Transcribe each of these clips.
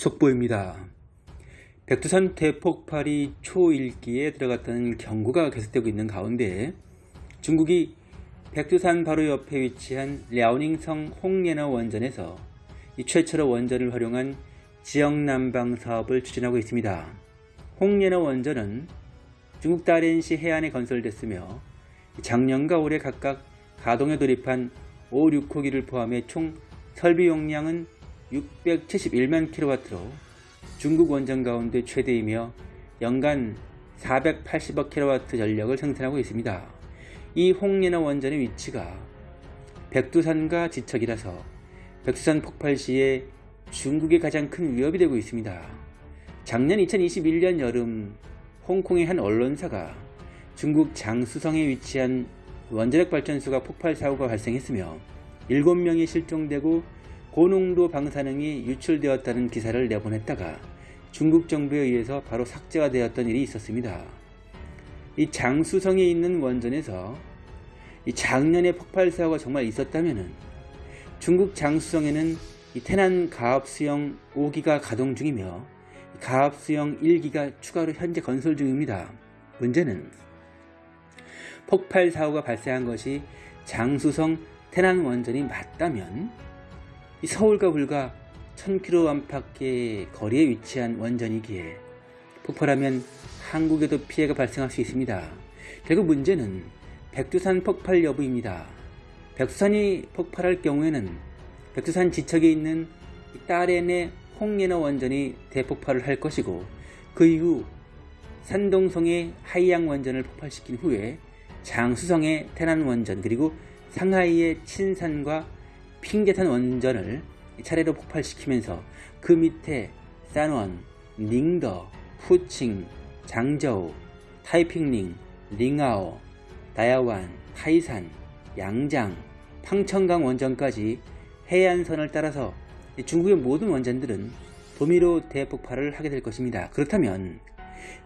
속보입니다. 백두산 대폭발이 초1기에 들어갔다는 경고가 계속되고 있는 가운데 중국이 백두산 바로 옆에 위치한 랴오닝성 홍예너 원전에서 최초로 원전을 활용한 지역 난방 사업을 추진하고 있습니다. 홍예너 원전은 중국 다렌시 해안에 건설됐으며 작년과 올해 각각 가동에 돌입한 5, 6호기를 포함해 총 설비 용량은 671만 킬로와트로 중국 원전 가운데 최대이며 연간 480억 킬로와트 전력을 생산하고 있습니다. 이 홍예나 원전의 위치가 백두산과 지척이라서 백두산 폭발 시에 중국의 가장 큰 위협이 되고 있습니다. 작년 2021년 여름 홍콩의 한 언론사가 중국 장수성에 위치한 원자력 발전소가 폭발 사고가 발생했으며 7명이 실종되고 고농도 방사능이 유출되었다는 기사를 내보냈다가 중국 정부에 의해서 바로 삭제가 되었던 일이 있었습니다. 이 장수성에 있는 원전에서 이 작년에 폭발 사고가 정말 있었다면 중국 장수성에는 이 태난 가압수형 5기가 가동 중이며 가압수형 1기가 추가로 현재 건설 중입니다. 문제는 폭발 사고가 발생한 것이 장수성 태난 원전이 맞다면 서울과 불과 1000km 안팎의 거리에 위치한 원전이기에 폭발하면 한국에도 피해가 발생할 수 있습니다. 결국 문제는 백두산 폭발 여부입니다. 백두산이 폭발할 경우에는 백두산 지척에 있는 다롄의 홍옌허 원전이 대폭발을 할 것이고 그 이후 산동성의 하이양 원전을 폭발시킨 후에 장쑤성의 톈완 원전 그리고 상하이의 친산과 팡자산 원전을 차례로 폭발시키면서 그 밑에 산원, 닝더, 푸칭, 장저우, 타이핑링, 링아오, 다야완, 타이산, 양장, 팡천강 원전까지 해안선을 따라서 중국의 모든 원전들은 도미로 대폭발을 하게 될 것입니다. 그렇다면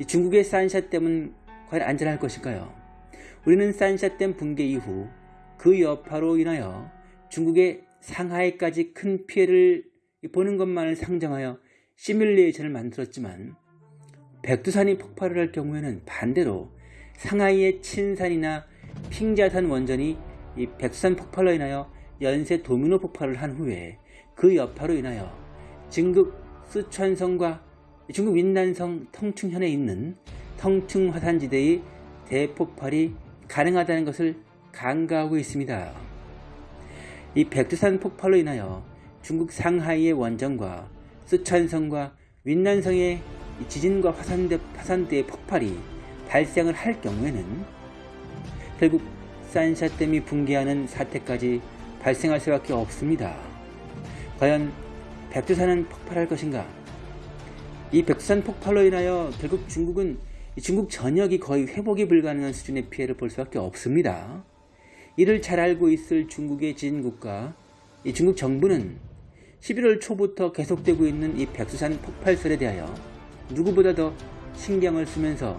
중국의 산샤댐은 과연 안전할 것일까요? 우리는 산샤댐 붕괴 이후 그 여파로 인하여 중국의 상하이까지 큰 피해를 보는 것만을 상정하여 시뮬레이션을 만들었지만 백두산이 폭발을 할 경우에는 반대로 상하이의 친산이나 핑자산 원전이 이 백두산 폭발로 인하여 연쇄 도미노 폭발을 한 후에 그 여파로 인하여 중국 쓰촨성과 중국 윈난성 텅충현에 있는 텅충 화산지대의 대폭발이 가능하다는 것을 간과하고 있습니다. 이 백두산 폭발로 인하여 중국 상하이의 원전과 쓰촨성과 윈난성의 지진과 화산대, 화산대의 폭발이 발생을 할 경우에는 결국 산샤댐이 붕괴하는 사태까지 발생할 수밖에 없습니다. 과연 백두산은 폭발할 것인가? 이 백두산 폭발로 인하여 결국 중국은 중국 전역이 거의 회복이 불가능한 수준의 피해를 볼 수밖에 없습니다. 이를 잘 알고 있을 중국의 지진국가 이 중국 정부는 11월 초부터 계속되고 있는 이 백두산 폭발설에 대하여 누구보다 더 신경을 쓰면서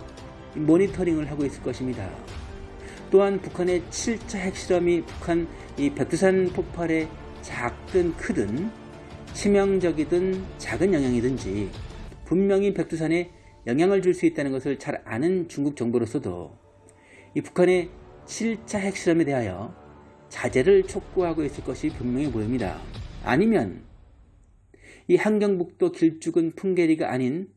모니터링을 하고 있을 것입니다. 또한 북한의 7차 핵실험이 북한 이 백두산 폭발에 작든 크든 치명적이든 작은 영향이든지 분명히 백두산에 영향을 줄 수 있다는 것을 잘 아는 중국 정부로서도 이 북한의 7차 핵실험에 대하여 자제를 촉구하고 있을 것이 분명히 보입니다. 아니면 이 한경북도 길쭉은 풍계리가 아닌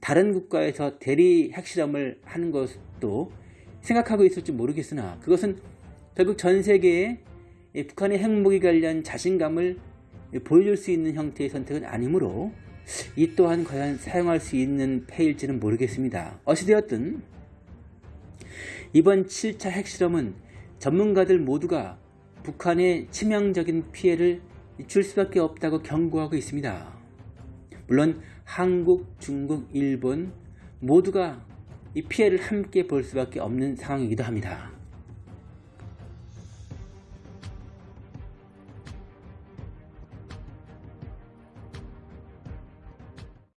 다른 국가에서 대리 핵실험을 하는 것도 생각하고 있을지 모르겠으나 그것은 결국 전 세계에 북한의 핵무기 관련 자신감을 보여줄 수 있는 형태의 선택은 아니므로 이 또한 과연 사용할 수 있는 폐일지는 모르겠습니다. 어찌되었든 이번 7차 핵실험은 전문가들 모두가 북한에 치명적인 피해를 줄 수밖에 없다고 경고하고 있습니다. 물론 한국, 중국, 일본 모두가 이 피해를 함께 볼 수밖에 없는 상황이기도 합니다.